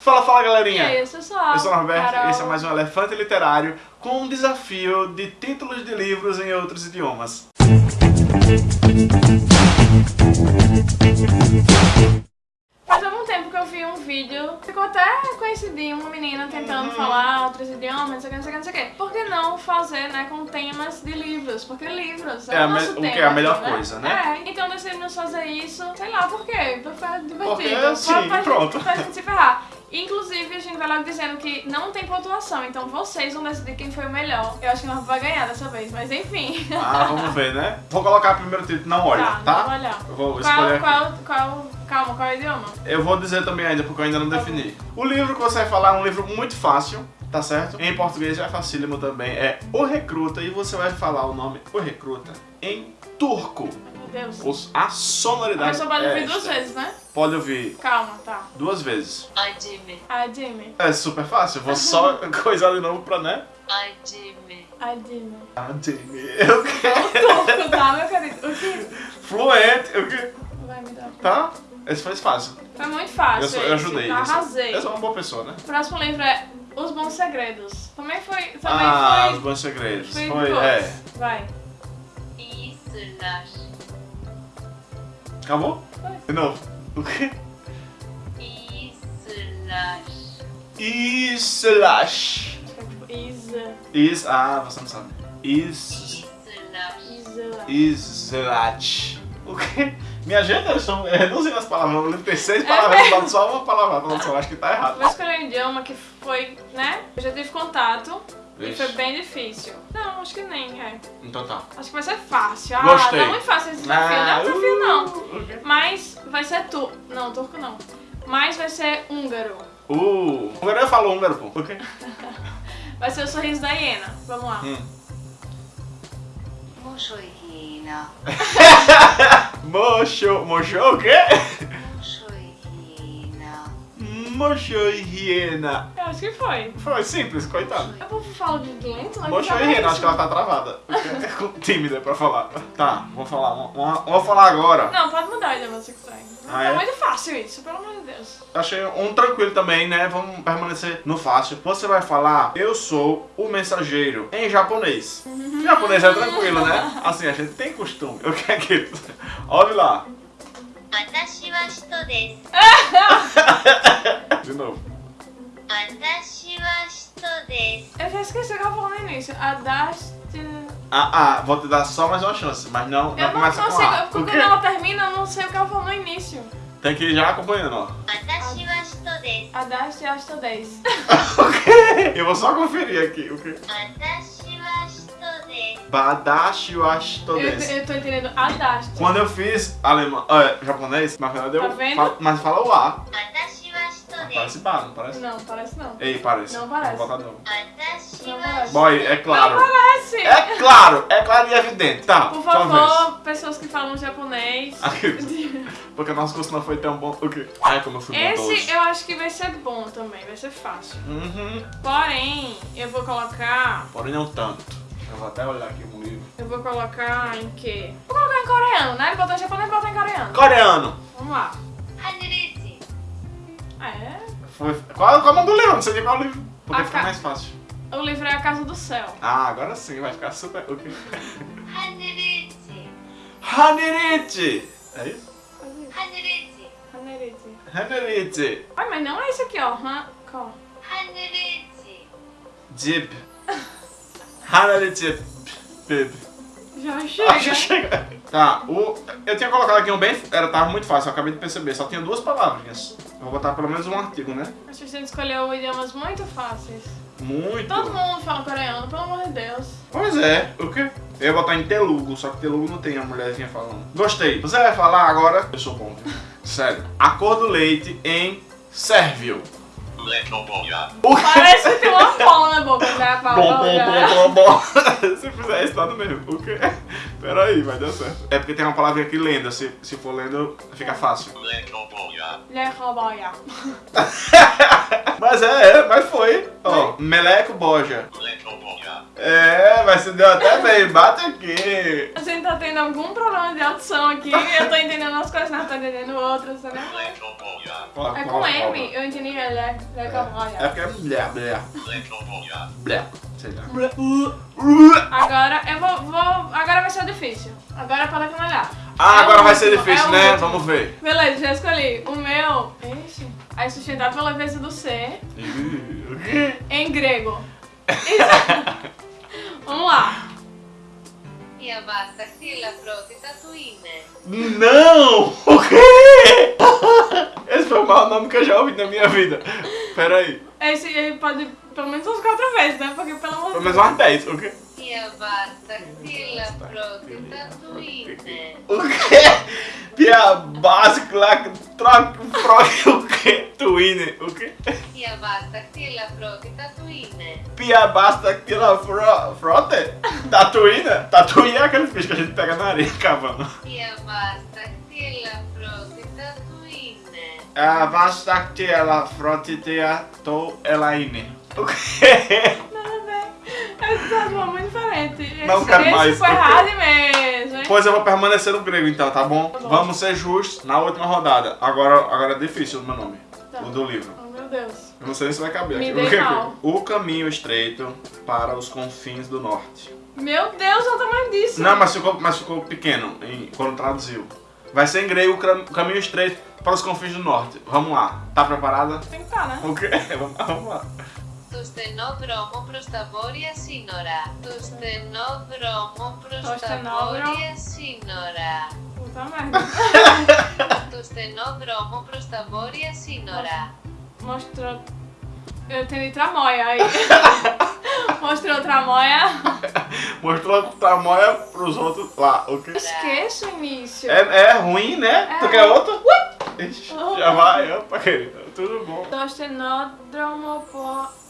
Fala, fala E galerinha! aí, eu sou só Eu sou o Norberto Carol. e esse é mais um Elefante Literário com um desafio de títulos de livros em outros idiomas. Faz algum tempo que eu vi um vídeo, ficou até conhecidinho, uma menina tentando Uhum. falar outros idiomas, não sei o que, não sei o que, não sei o que. Por que não fazer, né, com temas de livros? Porque livros é, É a o nosso me- o que tema é a melhor né? coisa, né? É, então decidimos fazer isso, sei lá por quê, pra ficar divertido. Porque, sim, pra, pra pronto. Pra gente se ferrar. Inclusive, a gente vai logo dizendo que não tem pontuação, então vocês vão decidir quem foi o melhor. Eu acho que nós vai ganhar dessa vez, mas enfim. Ah, vamos ver, né? Vou colocar primeiro título, não olha, tá, tá? vamos. Eu vou Qual, escolher qual, qual, calma, qual é o idioma? Eu vou dizer também ainda, porque eu ainda não Tá defini. O livro que você vai falar é um livro muito fácil, tá certo? Em português é facílimo também, é O Recruta, e você vai falar o nome O Recruta em turco. Deus. Os- A sonoridade Mas só pode é ouvir duas esta. vezes, né? Pode ouvir Calma, tá. duas vezes. Adime, A Jimmy. É super fácil, vou só coisar de novo pra, né? adime, A Jimmy. Ah, Jamie. Eu que... Turco, tá, meu querido? O que? Fluente, eu que... Vai me dar. Tá? Esse foi fácil. Foi muito fácil. Eu, sou, eu ajudei. eu sou- Arrasei. Eu sou uma boa pessoa, né? O próximo livro é Os Bons Segredos. Também foi. Também ah, os foi. bons segredos. foi Foi, é. Vai. islas, Acabou? De novo. O quê? islas, Islas. Acho que é tipo Isa. Is... Ah, você não sabe. Is... islas, Isa. Islat. O quê? Minha gente, eles estão reduzindo as palavras. O livro tem seis palavras, falando só uma palavra. Falando só, acho que tá errado. Vou escolher um idioma que foi, né? Eu já tive contato. E Vixe. foi bem difícil. Não, acho que nem, é. Então tá. Acho que vai ser fácil. Ah, Gostei. tá muito fácil esse desafio. não é um desafio, não. uh, o quê? Mas vai ser tu. Não, turco não. Mas vai ser húngaro. Uh, húngaro eu falo húngaro, pô. O quê? Vai ser o sorriso da hiena. Vamos lá. Hum. mochohina, Mocho... Mocho o quê? mochohina, Mocho e hiena. Eu acho que foi. Foi simples, coitado. Eu vou falar de lento, né? Mocho Que e é hiena, isso? acho que ela tá travada. É tímida pra falar. Tá, vou falar. uma- uma- Vou falar agora. Não, pode mudar o idioma se quiser. Ah, tá é? muito fácil isso, pelo amor de Deus. Achei um tranquilo também, né? Vamos permanecer no fácil. Você vai falar, eu sou o mensageiro, em japonês. Em japonês é tranquilo, né? Assim, a gente tem costume. O que é que... Olha lá. 私は人です。 De novo. Eu já esqueci o que eu falei no início. Adaste... Ah, ah, vou te dar só mais uma chance, mas não, não eu começa não, não com A. Porque quando ela termina, eu não sei o que ela falou no início. Tem que ir já acompanhando, ó. Adaste wa hito desu. Ok, eu vou só conferir aqui. Okay. Adashi wa hito. Badashi wa. Eu, eu tô entendendo Adaste. Quando eu fiz alemão, uh, é, japonês, mas ela deu... Tá vendo? Fa, mas fala o A. Adashi Parece bar não parece? Não, parece não. Ei, parece. Não parece. Não botar, não. Boy, é claro. Não parece. É claro, é claro e evidente. Tá, Por favor, pessoas que falam japonês. Porque o nosso curso não foi tão bom. O quê? Ai, como eu fui Esse eu acho que vai ser bom também, vai ser fácil. Uhum. Porém, eu vou colocar... Porém não tanto. Eu vou até olhar aqui no livro. Eu vou colocar em quê? Vou colocar em coreano, né? Ele em japonês, botou em coreano. Coreano. Vamos lá. É? Foi, qual, qual o livro? Não sei nem qual livro. Porque ficar fica ca... mais fácil. O livro é A Casa do Céu. Ah, agora sim, vai ficar super. Okay. Hanerete. Hanerete! É isso? Hanerete. Hanerete. Hanerete. Ai, mas não é isso aqui, ó. Han... Qual? Hanerete. Jib. Hanerete. Bib. Já chega. Ah, já chega. Tá, o... eu tinha colocado aqui um bem... Era, tava muito fácil, eu acabei de perceber. Só tinha duas palavrinhas. Eu vou botar pelo menos um artigo, né? Acho que a gente escolheu idiomas muito fáceis. Muito. Todo mundo fala coreano, pelo amor de Deus. Pois é, o quê? Eu ia botar em Telugu, só que Telugu não tem a mulherzinha falando. Gostei. Você vai falar agora? Eu sou bom, viu? Sério. A cor do leite em sérvio. Parece que tem uma bola na boca, né? Bom, bom, bom, bom, bom. Se fizer isso, tá no mesmo. O quê? Pera aí, vai dar certo. É porque tem uma palavra aqui lenda. Se, se for lendo, fica fácil. Leroboia. Mas é, é, mas foi. Ó, meleco boja. É, mas se deu até bem. Bate aqui. A gente tá tendo algum problema de audição aqui. Eu tô entendendo umas coisas, não tô entendendo outras, entendeu? Letoboja. É com M, eu entendi ele, é, é É porque é blé, blé, blé. Sei lá. Agora eu vou, vou. Agora vai ser difícil. Agora é pra olhar. Ah, É agora vai ser difícil, é né? último. Vamos ver. Beleza, já escolhi. O meu. Ixi. Aí sustentado pela leveza do C. Em grego. Isso. basta aquela frota tu ine. Não! O quê? Esse foi o maior nome que eu já ouvi na minha vida. Peraí. Esse aí pode pelo menos umas quatro vezes, né? Porque pelo menos. Pelo menos umas dez, o quê? Tia basta aquela frota tu ine. O quê? Tia basta aquela frota o quê? Tuine, o quê? Pia basta aquela frota tuine. Pia basta aquela frota? Tatuí, né? Tatuí é aquele bicho que a gente pega na areia cavando. É e é a basta aquela fronte tatuí, né? A basta aquela fronte de atou elaine. O quê? Essas é mãos muito diferente. Não quero Esse mais. foi porque... errado mesmo. Pois eu vou permanecer no grego então, tá bom? Tá bom. Vamos ser justos na última rodada. Agora, agora é difícil o meu nome. Tá. O do livro. Oh, meu Deus. Eu não sei se vai caber. Me aqui. O, o caminho estreito para os confins do norte. Meu Deus, olha o tamanho disso. Não, mas ficou, mas ficou pequeno em- quando traduziu. Vai ser em grego o cam- caminho estreito para os confins do norte. Vamos lá. Tá preparada? Tem que estar, né? O quê? Vamos lá, vamos lá. Το στενό δρόμο προς τα βόρεια σύνορα. Το στενό δρόμο προς Το τα στενό βόρεια σύνορα. Puta merda. Το στενό δρόμο προς τα βόρεια σύνορα. Mostrou. Eu entendi tramóia aí. Mostrou tramóia. Mostrou a tamanha pros outros lá, ok? Esquece o início. É, é ruim, né? É. Tu quer outro? Ui! Já vai, opa, querida. Tudo bom. Tostenódromo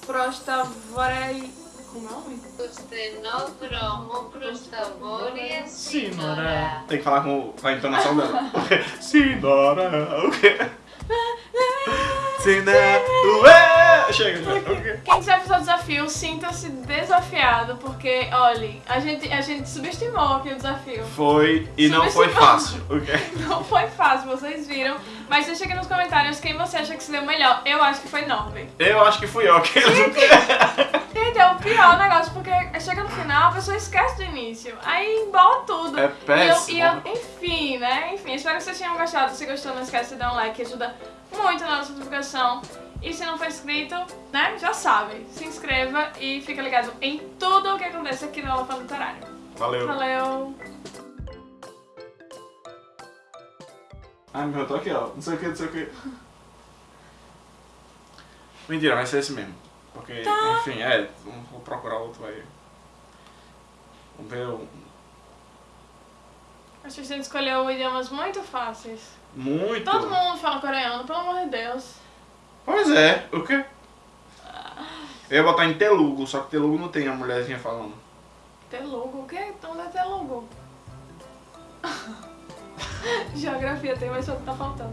prostavorei... Como é o nome? Tostenódromo prostavorei sinora. Tem que falar com a entonação dela. Sinora, o quê? Sinora, ué! Chega, ok. Quem quiser fazer o desafio, sinta-se desafiado, porque, olha, a gente, a gente subestimou aqui o desafio. Foi e não foi fácil, ok? Não foi fácil, vocês viram. Mas deixa aqui nos comentários quem você acha que se deu melhor. Eu acho que foi Norby. Eu acho que fui eu, ok? Gente, é o pior negócio, porque chega no final, a pessoa esquece do início. Aí embola tudo. É E eu- péssimo. E eu, enfim, né? Enfim, espero que vocês tenham gostado. Se gostou, não esquece de dar um like, ajuda muito na nossa divulgação. E se não for inscrito, né? Já sabe. Se inscreva e fica ligado em tudo o que acontece aqui no Elefante Literário. Valeu. Valeu! Ai, meu, eu tô aqui, ó. Não sei o que, não sei o que. Mentira, vai ser esse mesmo. Porque, Tá. enfim, é. Vou procurar outro aí. Vamos ver um. Acho que a gente escolheu idiomas muito fáceis. Muito. Todo mundo fala coreano, pelo amor de Deus. Pois é, o quê? Eu ia botar em Telugu, só que Telugu não tem a mulherzinha falando. Telugu, o quê? Onde é Telugu? Geografia tem, mas só que tá faltando.